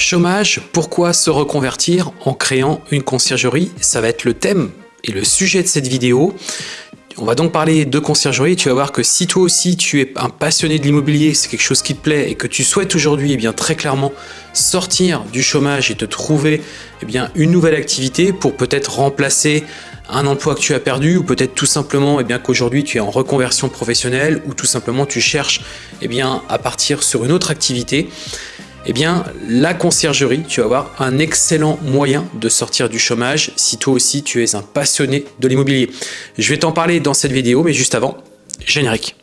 Chômage, pourquoi se reconvertir en créant une conciergerie? Ça va être le thème et le sujet de cette vidéo. On va donc parler de conciergerie. Tu vas voir que si toi aussi tu es un passionné de l'immobilier, c'est quelque chose qui te plaît et que tu souhaites aujourd'hui eh bien très clairement sortir du chômage et te trouver eh bien une nouvelle activité pour peut-être remplacer un emploi que tu as perdu ou peut-être tout simplement eh qu'aujourd'hui tu es en reconversion professionnelle ou tout simplement tu cherches bien à partir sur une autre activité eh bien, la conciergerie, tu vas avoir un excellent moyen de sortir du chômage si toi aussi tu es un passionné de l'immobilier. Je vais t'en parler dans cette vidéo, mais juste avant, générique.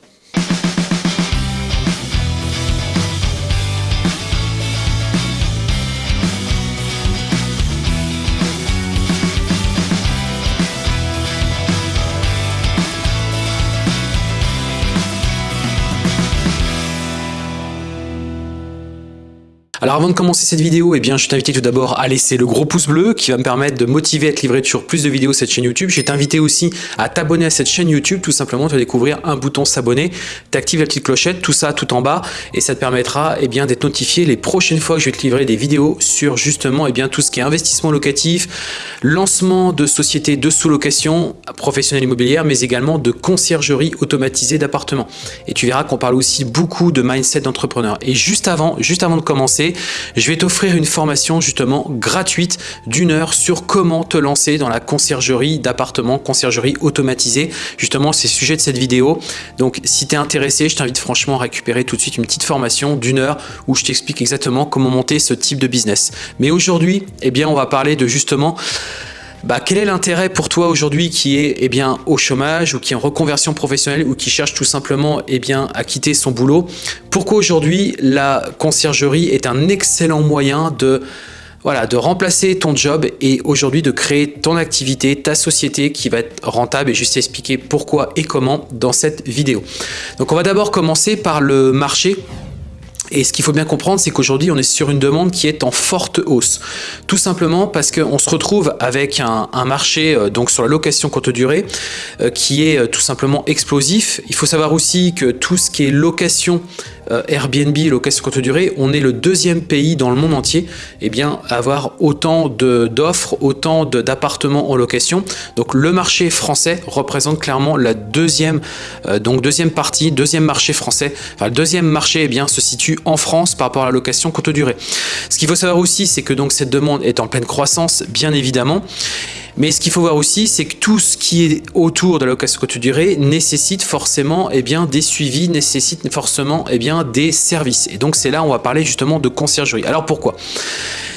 Alors avant de commencer cette vidéo, eh je t'invite tout d'abord à laisser le gros pouce bleu qui va me permettre de motiver à te livrer toujours plus de vidéos sur cette chaîne YouTube. Je vais t'inviter aussi à t'abonner à cette chaîne YouTube. Tout simplement, tu vas découvrir un bouton s'abonner. Tu actives la petite clochette, tout ça tout en bas et ça te permettra eh d'être notifié les prochaines fois que je vais te livrer des vidéos sur justement eh bien, tout ce qui est investissement locatif, lancement de sociétés de sous-location professionnelle immobilière, mais également de conciergerie automatisée d'appartements. Et tu verras qu'on parle aussi beaucoup de mindset d'entrepreneur. Et juste avant, juste avant de commencer, je vais t'offrir une formation justement gratuite d'une heure sur comment te lancer dans la conciergerie d'appartements, conciergerie automatisée. Justement, c'est le sujet de cette vidéo. Donc, si tu es intéressé, je t'invite franchement à récupérer tout de suite une petite formation d'une heure où je t'explique exactement comment monter ce type de business. Mais aujourd'hui, eh bien, on va parler de justement bah, quel est l'intérêt pour toi aujourd'hui qui est eh bien, au chômage ou qui est en reconversion professionnelle ou qui cherche tout simplement eh à quitter son boulot? Pourquoi aujourd'hui la conciergerie est un excellent moyen de voilà, de remplacer ton job et aujourd'hui de créer ton activité, ta société qui va être rentable? Et je vais expliquer pourquoi et comment dans cette vidéo. Donc on va d'abord commencer par le marché et ce qu'il faut bien comprendre, c'est qu'aujourd'hui, on est sur une demande qui est en forte hausse. Tout simplement parce qu'on se retrouve avec un, marché euh, donc sur la location courte durée euh, qui est euh, tout simplement explosif. Il faut savoir aussi que tout ce qui est location Airbnb, location courte durée, on est le deuxième pays dans le monde entier eh bien, à avoir autant d'offres, autant d'appartements en location. Donc le marché français représente clairement la deuxième, euh, donc deuxième partie, deuxième marché français. Enfin, le deuxième marché eh bien, se situe en France par rapport à la location courte durée. Ce qu'il faut savoir aussi, c'est que donc cette demande est en pleine croissance, bien évidemment. Mais ce qu'il faut voir aussi, c'est que tout ce qui est autour de la location courte durée nécessite forcément eh bien, des suivis, nécessite forcément eh bien, des services. Et donc c'est là où on va parler justement de conciergerie. Alors pourquoi?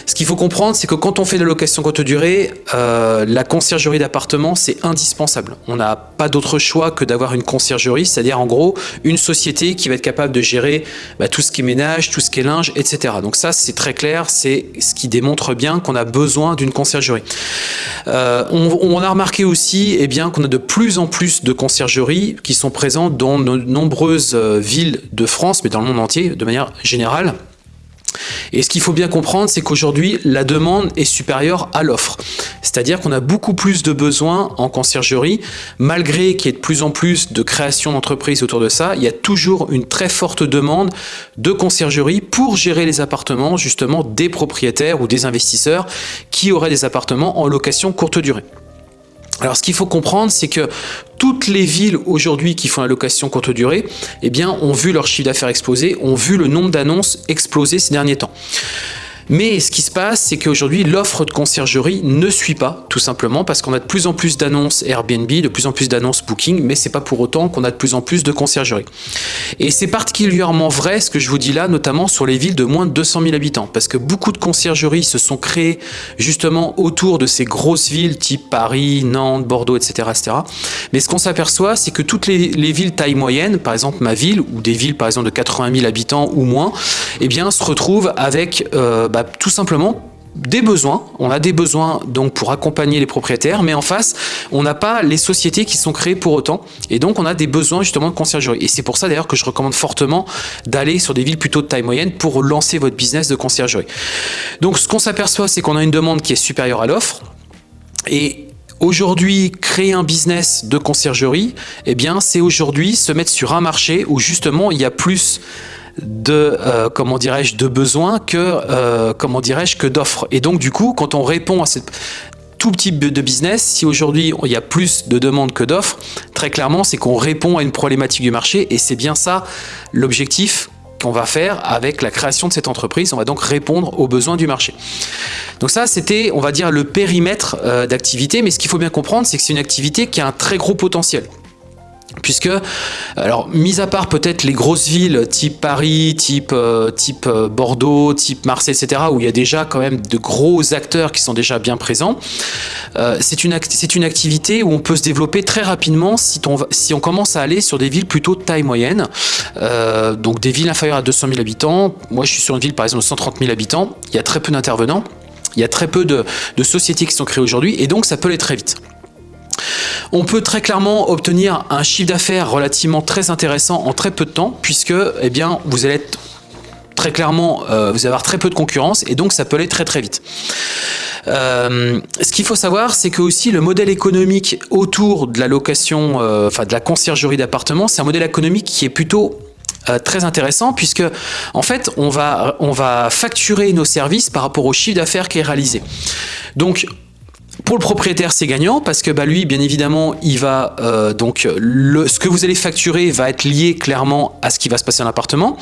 Ce qu'il faut comprendre, c'est que quand on fait de la location courte durée, euh, la conciergerie d'appartement, c'est indispensable. On n'a pas d'autre choix que d'avoir une conciergerie, c'est-à-dire en gros une société qui va être capable de gérer bah, tout ce qui est ménage, tout ce qui est linge, etc. Donc ça, c'est très clair, c'est ce qui démontre bien qu'on a besoin d'une conciergerie. Euh, on, a remarqué aussi eh bien qu'on a de plus en plus de conciergeries qui sont présentes dans de nombreuses euh, villes de France, mais dans le monde entier de manière générale. Et ce qu'il faut bien comprendre, c'est qu'aujourd'hui, la demande est supérieure à l'offre. C'est-à-dire qu'on a beaucoup plus de besoins en conciergerie, malgré qu'il y ait de plus en plus de création d'entreprises autour de ça, il y a toujours une très forte demande de conciergerie pour gérer les appartements, justement, des propriétaires ou des investisseurs qui auraient des appartements en location courte durée. Alors ce qu'il faut comprendre, c'est que toutes les villes aujourd'hui qui font la location courte durée, eh bien, ont vu leur chiffre d'affaires exploser, ont vu le nombre d'annonces exploser ces derniers temps. Mais ce qui se passe, c'est qu'aujourd'hui, l'offre de conciergerie ne suit pas, tout simplement parce qu'on a de plus en plus d'annonces Airbnb, de plus en plus d'annonces Booking, mais c'est pas pour autant qu'on a de plus en plus de conciergerie. Et c'est particulièrement vrai ce que je vous dis là, notamment sur les villes de moins de 200 000 habitants, parce que beaucoup de conciergeries se sont créées justement autour de ces grosses villes type Paris, Nantes, Bordeaux, etc. etc. Mais ce qu'on s'aperçoit, c'est que toutes les, villes taille moyenne, par exemple ma ville, ou des villes par exemple de 80 000 habitants ou moins, eh bien se retrouvent avec euh, bah, tout simplement des besoins, on a des besoins donc pour accompagner les propriétaires, mais en face, on n'a pas les sociétés qui sont créées pour autant, et donc on a des besoins justement de conciergerie. Et c'est pour ça d'ailleurs que je recommande fortement d'aller sur des villes plutôt de taille moyenne pour lancer votre business de conciergerie. Donc ce qu'on s'aperçoit, c'est qu'on a une demande qui est supérieure à l'offre, et Aujourd'hui, créer un business de conciergerie, eh bien, c'est aujourd'hui se mettre sur un marché où justement il y a plus de comment dirais-je de besoins que comment dirais-je que d'offres et donc du coup quand on répond à cette tout type de business, si aujourd'hui il y a plus de demandes que d'offres, très clairement c'est qu'on répond à une problématique du marché et c'est bien ça l'objectif qu'on va faire avec la création de cette entreprise. On va donc répondre aux besoins du marché. Donc ça, c'était, on va dire, le périmètre euh, d'activité. Mais ce qu'il faut bien comprendre, c'est que c'est une activité qui a un très gros potentiel. Puisque, alors, mis à part peut-être les grosses villes type Paris, type, euh, type euh, Bordeaux, type Marseille, etc., où il y a déjà quand même de gros acteurs qui sont déjà bien présents, euh, c'est une, activité où on peut se développer très rapidement si on, commence à aller sur des villes plutôt de taille moyenne, donc des villes inférieures à 200 000 habitants. Moi, je suis sur une ville, par exemple, de 130 000 habitants. Il y a très peu d'intervenants. Il y a très peu de sociétés qui sont créées aujourd'hui, et donc ça peut aller très vite. On peut très clairement obtenir un chiffre d'affaires relativement très intéressant en très peu de temps, puisque eh bien, vous allez être très clairement, euh, vous allez avoir très peu de concurrence, et donc ça peut aller très très vite. Euh, ce qu'il faut savoir, c'est que aussi le modèle économique autour de la location, euh, enfin de la conciergerie d'appartements, c'est un modèle économique qui est plutôt très intéressant puisque en fait on va, on va facturer nos services par rapport au chiffre d'affaires qui est réalisé. Donc pour le propriétaire, c'est gagnant parce que bah, lui, bien évidemment, il va euh, donc le, ce que vous allez facturer va être lié clairement à ce qui va se passer dans l'appartement.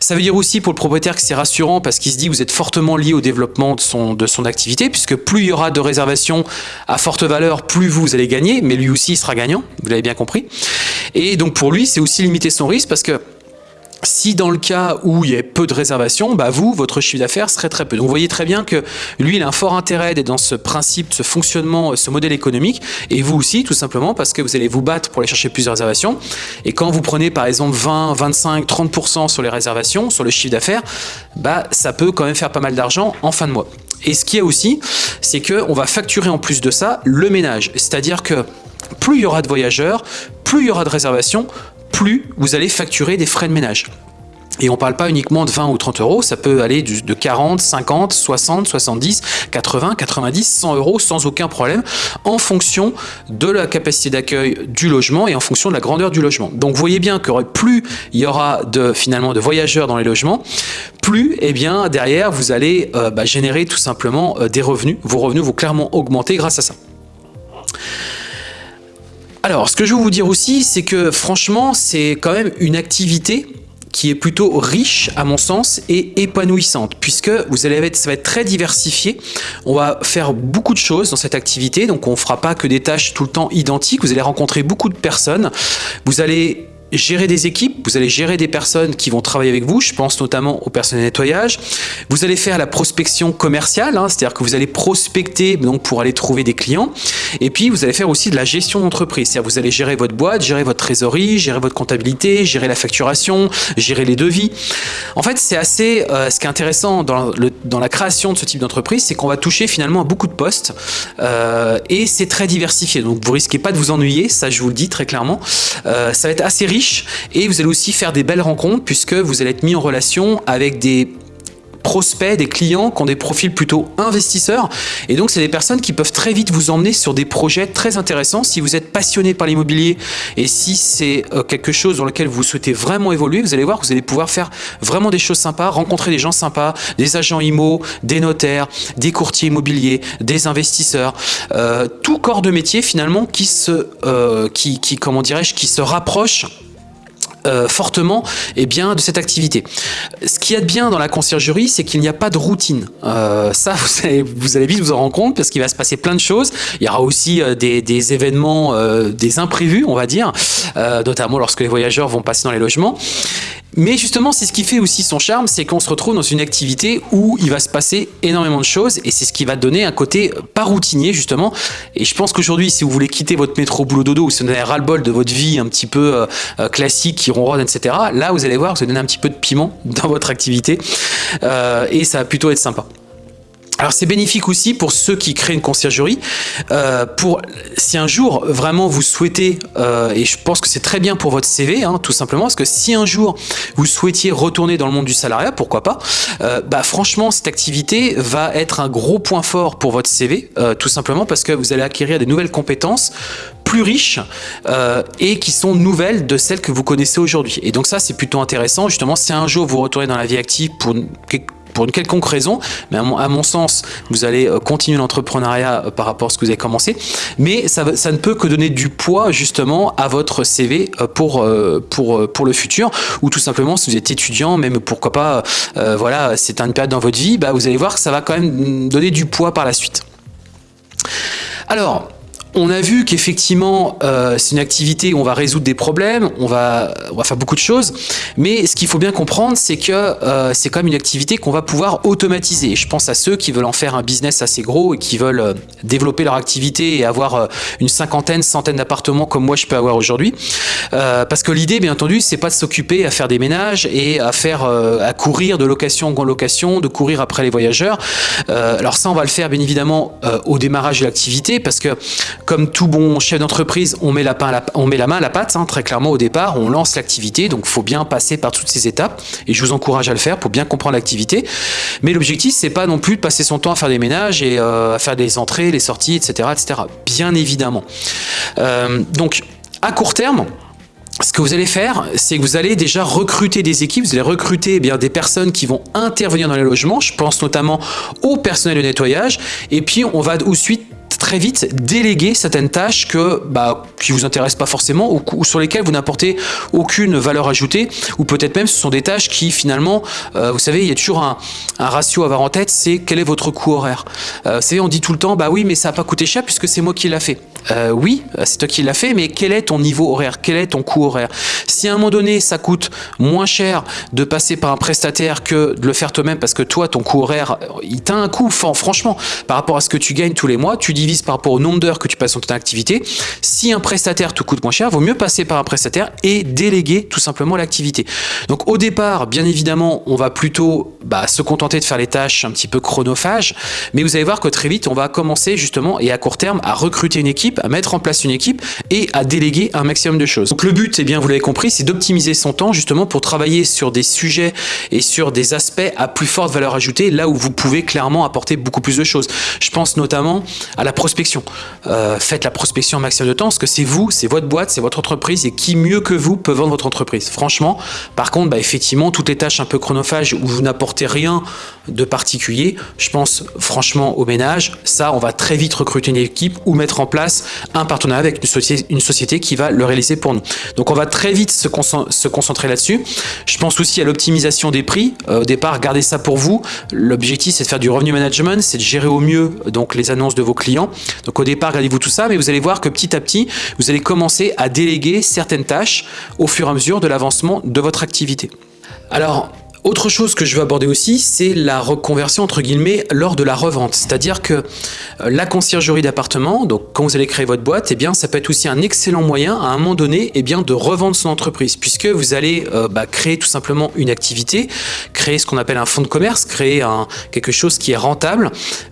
Ça veut dire aussi pour le propriétaire que c'est rassurant parce qu'il se dit que vous êtes fortement lié au développement de son, de son activité puisque plus il y aura de réservations à forte valeur, plus vous allez gagner, mais lui aussi il sera gagnant, vous l'avez bien compris. Et donc pour lui, c'est aussi limiter son risque parce que si dans le cas où il y a peu de réservations, bah vous, votre chiffre d'affaires serait très peu. Donc vous voyez très bien que lui, il a un fort intérêt dans ce principe, ce fonctionnement, ce modèle économique, et vous aussi, tout simplement parce que vous allez vous battre pour aller chercher plusieurs réservations. Et quand vous prenez par exemple 20, 25, 30% sur les réservations, sur le chiffre d'affaires, bah ça peut quand même faire pas mal d'argent en fin de mois. Et ce qu'il y a aussi, c'est qu'on va facturer en plus de ça le ménage. C'est-à-dire que plus il y aura de voyageurs, plus il y aura de réservations, plus vous allez facturer des frais de ménage. Et on ne parle pas uniquement de 20 ou 30 euros, ça peut aller de 40, 50, 60, 70, 80, 90, 100 euros sans aucun problème en fonction de la capacité d'accueil du logement et en fonction de la grandeur du logement. Donc vous voyez bien que plus il y aura de, finalement de voyageurs dans les logements, plus eh bien, derrière vous allez euh, bah, générer tout simplement euh, des revenus. Vos revenus vont clairement augmenter grâce à ça. Alors, ce que je veux vous dire aussi, c'est que franchement, c'est quand même une activité qui est plutôt riche à mon sens et épanouissante puisque vous allez être, ça va être très diversifié. On va faire beaucoup de choses dans cette activité, donc on ne fera pas que des tâches tout le temps identiques. Vous allez rencontrer beaucoup de personnes. Vous allez gérer des équipes, vous allez gérer des personnes qui vont travailler avec vous, je pense notamment aux personnes de nettoyage. Vous allez faire la prospection commerciale, hein, c'est-à-dire que vous allez prospecter donc pour aller trouver des clients. Et puis vous allez faire aussi de la gestion d'entreprise, c'est-à-dire vous allez gérer votre boîte, gérer votre trésorerie, gérer votre comptabilité, gérer la facturation, gérer les devis. En fait, c'est assez, euh, ce qui est intéressant dans, la création de ce type d'entreprise, c'est qu'on va toucher finalement à beaucoup de postes euh, et c'est très diversifié. Donc vous risquez pas de vous ennuyer, ça je vous le dis très clairement. Euh, ça va être assez riche et vous allez aussi faire des belles rencontres puisque vous allez être mis en relation avec des prospects, des clients qui ont des profils plutôt investisseurs. Et donc, c'est des personnes qui peuvent très vite vous emmener sur des projets très intéressants. Si vous êtes passionné par l'immobilier et si c'est euh, quelque chose dans lequel vous souhaitez vraiment évoluer, vous allez voir que vous allez pouvoir faire vraiment des choses sympas, rencontrer des gens sympas, des agents IMO, des notaires, des courtiers immobiliers, des investisseurs, euh, tout corps de métier finalement qui se, euh, qui, qui, comment dirais-je, qui se rapproche euh, fortement eh bien, de cette activité. Ce qu'il y a de bien dans la conciergerie, c'est qu'il n'y a pas de routine. Euh, ça, vous allez, vite vous en rendre compte parce qu'il va se passer plein de choses. Il y aura aussi euh, des, événements, des imprévus, on va dire, notamment lorsque les voyageurs vont passer dans les logements. Mais justement, c'est ce qui fait aussi son charme, c'est qu'on se retrouve dans une activité où il va se passer énormément de choses et c'est ce qui va donner un côté pas routinier justement. Et je pense qu'aujourd'hui, si vous voulez quitter votre métro boulot dodo ou si vous avez ras-le-bol de votre vie un petit peu classique qui etc., là, vous allez voir, vous donner un petit peu de piment dans votre activité euh, et ça va plutôt être sympa. Alors c'est bénéfique aussi pour ceux qui créent une conciergerie. Euh, pour si un jour vraiment vous souhaitez, euh, et je pense que c'est très bien pour votre CV, hein, tout simplement, parce que si un jour vous souhaitiez retourner dans le monde du salariat, pourquoi pas euh, Bah franchement, cette activité va être un gros point fort pour votre CV, euh, tout simplement parce que vous allez acquérir des nouvelles compétences plus riches et qui sont nouvelles de celles que vous connaissez aujourd'hui. Et donc ça, c'est plutôt intéressant. Justement, si un jour vous retournez dans la vie active pour pour une quelconque raison, mais à mon, sens, vous allez euh, continuer l'entrepreneuriat euh, par rapport à ce que vous avez commencé, mais ça, ne peut que donner du poids justement à votre CV euh, pour, pour, pour le futur, ou tout simplement si vous êtes étudiant, même pourquoi pas, voilà, c'est une période dans votre vie, bah, vous allez voir que ça va quand même donner du poids par la suite. Alors, on a vu qu'effectivement, euh, c'est une activité où on va résoudre des problèmes, on va, faire beaucoup de choses, mais ce qu'il faut bien comprendre, c'est que euh, c'est quand même une activité qu'on va pouvoir automatiser. Je pense à ceux qui veulent en faire un business assez gros et qui veulent euh, développer leur activité et avoir une cinquantaine, centaine d'appartements comme moi je peux avoir aujourd'hui. parce que l'idée, bien entendu, c'est pas de s'occuper à faire des ménages et à faire à courir de location en location, de courir après les voyageurs. alors ça, on va le faire bien évidemment au démarrage de l'activité parce que comme tout bon chef d'entreprise, on, met la main à la pâte, hein, très clairement au départ, on lance l'activité, donc il faut bien passer par toutes ces étapes, et je vous encourage à le faire pour bien comprendre l'activité. Mais l'objectif, c'est pas non plus de passer son temps à faire des ménages et euh, à faire des entrées, les sorties, etc. etc. bien évidemment. Euh, donc, à court terme, ce que vous allez faire, c'est que vous allez déjà recruter des équipes, vous allez recruter eh bien, des personnes qui vont intervenir dans les logements, je pense notamment au personnel de nettoyage, et puis on va ensuite très vite déléguer certaines tâches que, bah, qui vous intéressent pas forcément ou, sur lesquelles vous n'apportez aucune valeur ajoutée ou peut-être même ce sont des tâches qui finalement, euh, vous savez, il y a toujours un, ratio à avoir en tête, c'est quel est votre coût horaire. Euh, vous savez, on dit tout le temps, bah oui, mais ça n'a pas coûté cher puisque c'est moi qui l'a fait. Euh, oui, c'est toi qui l'as fait, mais quel est ton niveau horaire? Quel est ton coût horaire? Si à un moment donné, ça coûte moins cher de passer par un prestataire que de le faire toi-même parce que toi, ton coût horaire, il t'a un coût, franchement, par rapport à ce que tu gagnes tous les mois, tu divises par rapport au nombre d'heures que tu passes dans ton activité. Si un prestataire te coûte moins cher, vaut mieux passer par un prestataire et déléguer tout simplement l'activité. Donc au départ, bien évidemment, on va plutôt bah, se contenter de faire les tâches un petit peu chronophages, mais vous allez voir que très vite, on va commencer justement et à court terme à recruter une équipe, à mettre en place une équipe et à déléguer un maximum de choses. Donc le but, eh bien, vous l'avez compris, c'est d'optimiser son temps justement pour travailler sur des sujets et sur des aspects à plus forte valeur ajoutée, là où vous pouvez clairement apporter beaucoup plus de choses. Je pense notamment à la prospection. Euh, faites la prospection un maximum de temps, parce que c'est vous, c'est votre boîte, c'est votre entreprise, et qui mieux que vous peut vendre votre entreprise Franchement, par contre, bah, effectivement, toutes les tâches un peu chronophages où vous n'apportez rien de particulier, je pense franchement au ménage, ça, on va très vite recruter une équipe ou mettre en place un partenariat avec une société, qui va le réaliser pour nous. Donc on va très vite se, concentrer là-dessus. Je pense aussi à l'optimisation des prix. Euh, au départ, gardez ça pour vous. L'objectif, c'est de faire du revenu management, c'est de gérer au mieux donc les annonces de vos clients donc au départ, regardez-vous tout ça, mais vous allez voir que petit à petit, vous allez commencer à déléguer certaines tâches au fur et à mesure de l'avancement de votre activité. Alors, autre chose que je veux aborder aussi, c'est la reconversion entre guillemets lors de la revente. C'est-à-dire que euh, la conciergerie d'appartement, donc quand vous allez créer votre boîte, eh bien ça peut être aussi un excellent moyen à un moment donné eh bien, de revendre son entreprise puisque vous allez euh, bah, créer tout simplement une activité, créer ce qu'on appelle un fonds de commerce, créer quelque chose qui est rentable,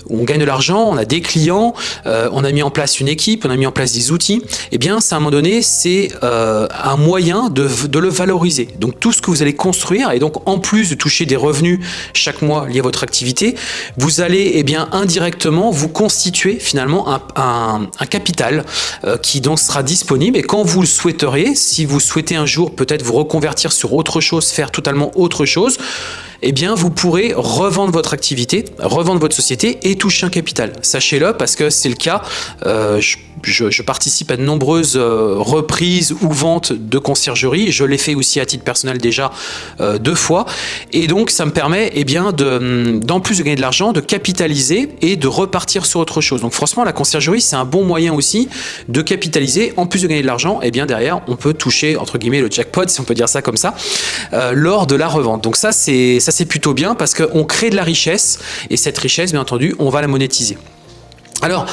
où on gagne de l'argent, on a des clients, euh, on a mis en place une équipe, on a mis en place des outils. Eh bien, c'est à un moment donné, c'est un moyen de le valoriser. Donc tout ce que vous allez construire et donc en plus de toucher des revenus chaque mois liés à votre activité, vous allez eh bien, indirectement vous constituer finalement un, capital euh, qui donc sera disponible. Et quand vous le souhaiteriez, si vous souhaitez un jour peut-être vous reconvertir sur autre chose, faire totalement autre chose, eh bien vous pourrez revendre votre activité, revendre votre société et toucher un capital. Sachez-le parce que c'est le cas. Euh, je, participe à de nombreuses euh, reprises ou ventes de conciergerie. Je l'ai fait aussi à titre personnel déjà euh, deux fois. Et donc ça me permet eh bien, de, d'en plus de gagner de l'argent, de capitaliser et de repartir sur autre chose. Donc franchement la conciergerie c'est un bon moyen aussi de capitaliser. En plus de gagner de l'argent, et eh bien derrière on peut toucher entre guillemets le jackpot si on peut dire ça comme ça lors de la revente. Donc ça c'est ça c'est plutôt bien parce qu'on crée de la richesse et cette richesse, bien entendu, on va la monétiser. Alors,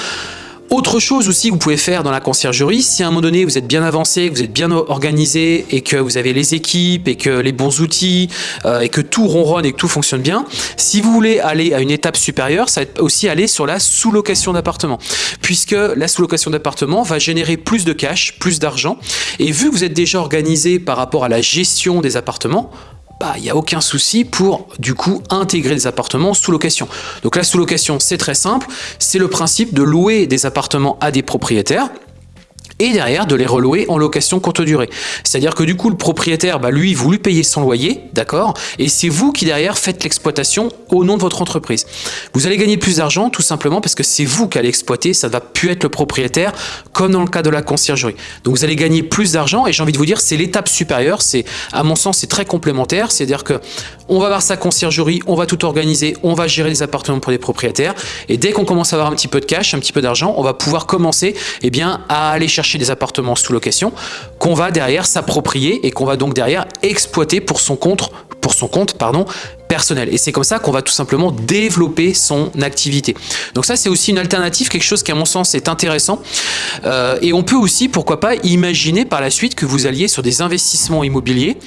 Autre chose aussi que vous pouvez faire dans la conciergerie, si à un moment donné vous êtes bien avancé, que vous êtes bien organisé et que vous avez les équipes et que les bons outils euh, et que tout ronronne et que tout fonctionne bien, si vous voulez aller à une étape supérieure, ça va aussi aller sur la sous-location d'appartement puisque la sous-location d'appartement va générer plus de cash, plus d'argent et vu que vous êtes déjà organisé par rapport à la gestion des appartements, bah, il n'y a aucun souci pour du coup intégrer des appartements sous location. Donc la sous location c'est très simple, c'est le principe de louer des appartements à des propriétaires et derrière de les relouer en location courte durée. C'est-à-dire que du coup le propriétaire, bah, lui, vous lui payez son loyer, d'accord Et c'est vous qui derrière faites l'exploitation au nom de votre entreprise. Vous allez gagner plus d'argent tout simplement parce que c'est vous qui allez exploiter, ça ne va plus être le propriétaire comme dans le cas de la conciergerie. Donc vous allez gagner plus d'argent et j'ai envie de vous dire c'est l'étape supérieure, c'est à mon sens c'est très complémentaire, c'est-à-dire que on va voir sa conciergerie, on va tout organiser, on va gérer les appartements pour les propriétaires. Et dès qu'on commence à avoir un petit peu de cash, un petit peu d'argent, on va pouvoir commencer eh bien, à aller chercher des appartements sous location qu'on va derrière s'approprier et qu'on va donc derrière exploiter pour son compte, pour son compte pardon, personnel. Et c'est comme ça qu'on va tout simplement développer son activité. Donc ça, c'est aussi une alternative, quelque chose qui, à mon sens, est intéressant. Euh, et on peut aussi, pourquoi pas, imaginer par la suite que vous alliez sur des investissements immobiliers.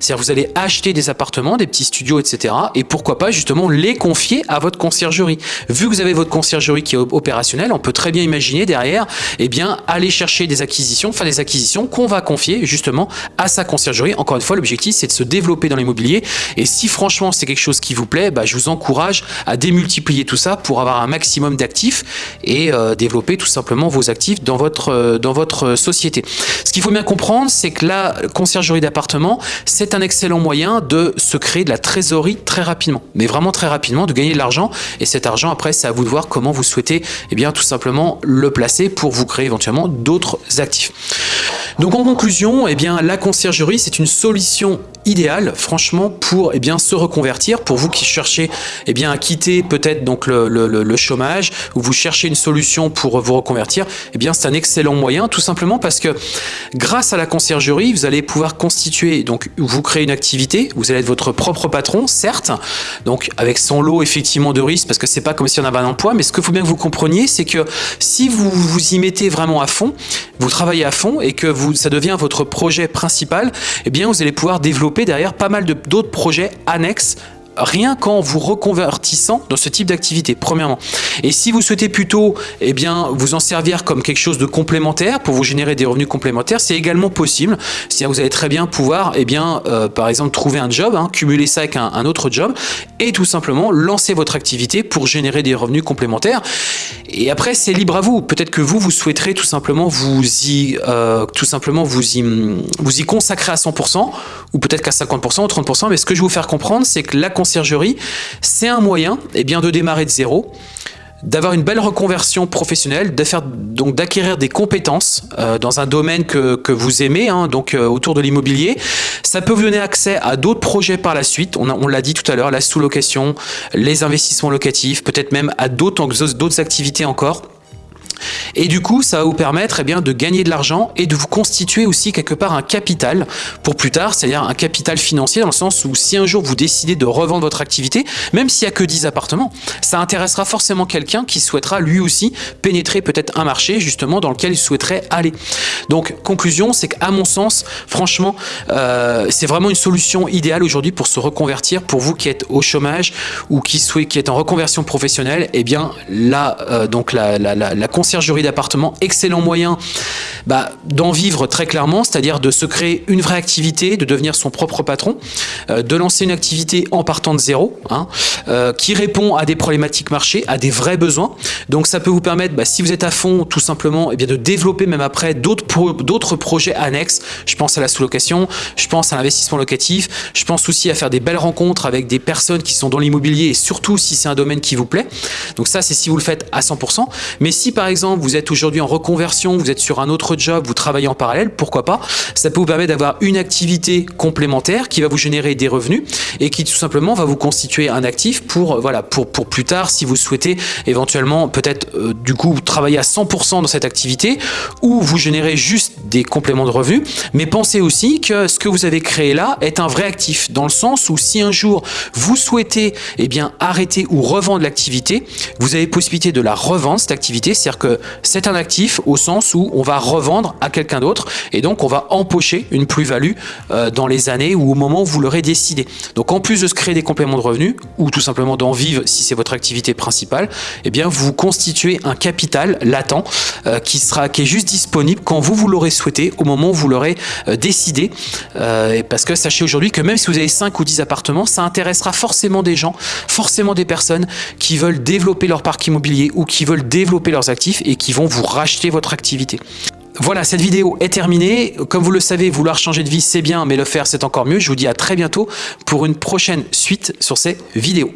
C'est-à-dire vous allez acheter des appartements, des petits studios, etc. Et pourquoi pas, justement, les confier à votre conciergerie. Vu que vous avez votre conciergerie qui est opérationnelle, on peut très bien imaginer derrière, eh bien, aller chercher des acquisitions, faire des acquisitions qu'on va confier, justement, à sa conciergerie. Encore une fois, l'objectif, c'est de se développer dans l'immobilier. Et si, franchement, c'est quelque chose qui vous plaît, bah, je vous encourage à démultiplier tout ça pour avoir un maximum d'actifs et euh, développer tout simplement vos actifs dans votre, euh, dans votre société. Ce qu'il faut bien comprendre, c'est que la conciergerie d'appartement, c'est un excellent moyen de se créer de la trésorerie très rapidement, mais vraiment très rapidement, de gagner de l'argent. Et cet argent, après, c'est à vous de voir comment vous souhaitez eh bien, tout simplement le placer pour vous créer éventuellement d'autres actifs. Donc en conclusion, eh bien, la conciergerie, c'est une solution idéale, franchement, pour eh se reconvertir. Pour vous qui cherchez eh bien, à quitter peut-être donc le, chômage ou vous cherchez une solution pour vous reconvertir, eh bien, c'est un excellent moyen, tout simplement parce que grâce à la conciergerie, vous allez pouvoir constituer, donc vous créer une activité, vous allez être votre propre patron, certes, donc avec son lot effectivement de risques, parce que c'est pas comme si on avait un emploi, mais ce qu'il faut bien que vous compreniez, c'est que si vous vous y mettez vraiment à fond, vous travaillez à fond et que ça devient votre projet principal, eh bien, vous allez pouvoir développer derrière pas mal d'autres projets annexes rien qu'en vous reconvertissant dans ce type d'activité, premièrement. Et si vous souhaitez plutôt eh bien, vous en servir comme quelque chose de complémentaire pour vous générer des revenus complémentaires, c'est également possible. C'est-à-dire vous allez très bien pouvoir, eh bien, euh, par exemple, trouver un job, hein, cumuler ça avec un, autre job et tout simplement lancer votre activité pour générer des revenus complémentaires. Et après, c'est libre à vous. Peut-être que vous, vous souhaiterez tout simplement vous y, euh, tout simplement vous y, vous y consacrer à 100% ou peut-être qu'à 50% ou 30%. Mais ce que je vais vous faire comprendre, c'est que la c'est un moyen eh bien, de démarrer de zéro d'avoir une belle reconversion professionnelle, d'acquérir des compétences euh, dans un domaine que, vous aimez, hein, donc euh, autour de l'immobilier. Ça peut vous donner accès à d'autres projets par la suite. On l'a dit tout à l'heure, la sous-location, les investissements locatifs, peut-être même à d'autres activités encore. Et du coup, ça va vous permettre eh bien, de gagner de l'argent et de vous constituer aussi quelque part un capital pour plus tard, c'est-à-dire un capital financier dans le sens où si un jour vous décidez de revendre votre activité, même s'il n'y a que 10 appartements, ça intéressera forcément quelqu'un qui souhaitera lui aussi pénétrer peut-être un marché justement dans lequel il souhaiterait aller. Donc, conclusion, c'est qu'à mon sens, franchement, euh, c'est vraiment une solution idéale aujourd'hui pour se reconvertir. Pour vous qui êtes au chômage ou qui, souhaitez, qui êtes en reconversion professionnelle, eh bien là, euh, donc la, la, la, la conciergerie d'appartement, excellent moyen bah, d'en vivre très clairement, c'est-à-dire de se créer une vraie activité, de devenir son propre patron, euh, de lancer une activité en partant de zéro, hein, euh, qui répond à des problématiques marché, à des vrais besoins. Donc ça peut vous permettre, bah, si vous êtes à fond, tout simplement, eh bien de développer même après d'autres projets annexes. Je pense à la sous-location, je pense à l'investissement locatif, je pense aussi à faire des belles rencontres avec des personnes qui sont dans l'immobilier et surtout si c'est un domaine qui vous plaît. Donc ça, c'est si vous le faites à 100%. Mais si par exemple, vous êtes aujourd'hui en reconversion, vous êtes sur un autre job, vous travaillez en parallèle, pourquoi pas Ça peut vous permettre d'avoir une activité complémentaire qui va vous générer des revenus et qui tout simplement va vous constituer un actif pour, voilà, pour, pour plus tard si vous souhaitez éventuellement peut-être euh, du coup travailler à 100% dans cette activité ou vous générez juste des compléments de revenus. Mais pensez aussi que ce que vous avez créé là est un vrai actif dans le sens où si un jour vous souhaitez eh bien, arrêter ou revendre l'activité, vous avez possibilité de la revendre cette activité, c'est-à-dire que c'est un actif au sens où on va revendre à quelqu'un d'autre et donc on va empocher une plus-value euh, dans les années ou au moment où vous l'aurez décidé. Donc en plus de se créer des compléments de revenus ou tout simplement d'en vivre si c'est votre activité principale, eh bien vous constituez un capital latent euh, qui sera est juste disponible quand vous vous l'aurez souhaité au moment où vous l'aurez euh, décidé parce que sachez aujourd'hui que même si vous avez 5 ou 10 appartements, ça intéressera forcément des gens, forcément des personnes qui veulent développer leur parc immobilier ou qui veulent développer leurs actifs et qui vont vous racheter votre activité. Voilà, cette vidéo est terminée. Comme vous le savez, vouloir changer de vie, c'est bien, mais le faire, c'est encore mieux. Je vous dis à très bientôt pour une prochaine suite sur ces vidéos.